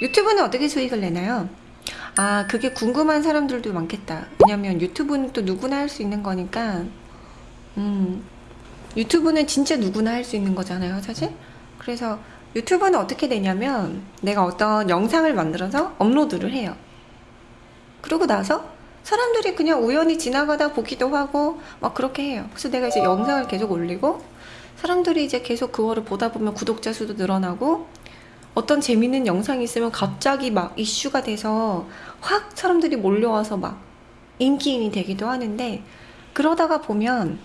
유튜브는 어떻게 수익을 내나요? 아 그게 궁금한 사람들도 많겠다. 왜냐면 유튜브는 또 누구나 할 수 있는 거니까. 음 유튜브는 진짜 누구나 할 수 있는 거잖아요 사실? 그래서 유튜브는 어떻게 되냐면 내가 어떤 영상을 만들어서 업로드를 해요. 그러고 나서 사람들이 그냥 우연히 지나가다 보기도 하고 막 그렇게 해요. 그래서 내가 이제 영상을 계속 올리고 사람들이 이제 계속 그거를 보다 보면 구독자 수도 늘어나고 어떤 재밌는 영상이 있으면 갑자기 막 이슈가 돼서 확 사람들이 몰려와서 막 인기인이 되기도 하는데 그러다가 보면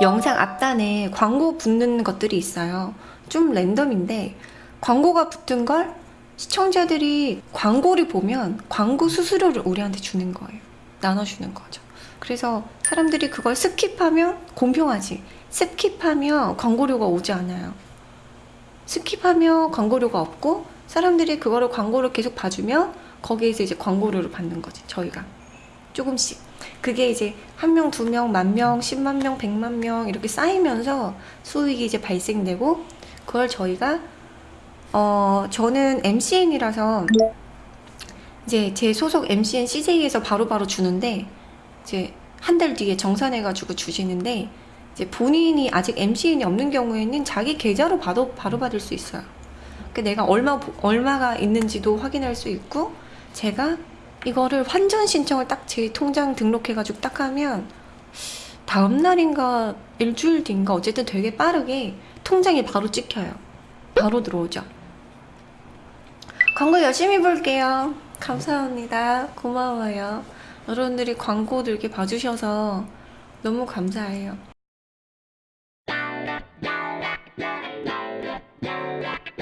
영상 앞단에 광고 붙는 것들이 있어요. 좀 랜덤인데 광고가 붙은 걸 시청자들이 광고를 보면 광고 수수료를 우리한테 주는 거예요. 나눠주는 거죠. 그래서 사람들이 그걸 skip하면 공평하지. skip하면 광고료가 오지 않아요. skip하면 광고료가 없고 사람들이 그거를 광고를 계속 봐주면 거기에서 이제 광고료를 받는 거지 저희가. 조금씩. 그게 이제 한 명, 두 명, 만 명, 십만 명, 백만 명 이렇게 쌓이면서 수익이 이제 발생되고 그걸 저희가 어 저는 MCN이라서 이제 제 소속 MCN CJ에서 바로바로 주는데 이제 한 달 뒤에 정산해가지고 주시는데 이제 본인이 아직 MCN이 없는 경우에는 자기 계좌로 바로, 바로 받을 수 있어요. 그 내가 얼마, 얼마가 있는지도 확인할 수 있고, 제가 이거를 환전 신청을 딱 제 통장 등록해가지고 딱 하면, 다음 날인가 일주일 뒤인가 어쨌든 되게 빠르게 통장에 바로 찍혀요. 바로 들어오죠. 광고 열심히 볼게요. 감사합니다. 고마워요. 여러분들이 광고도 이렇게 봐주셔서 너무 감사해요. Thank you.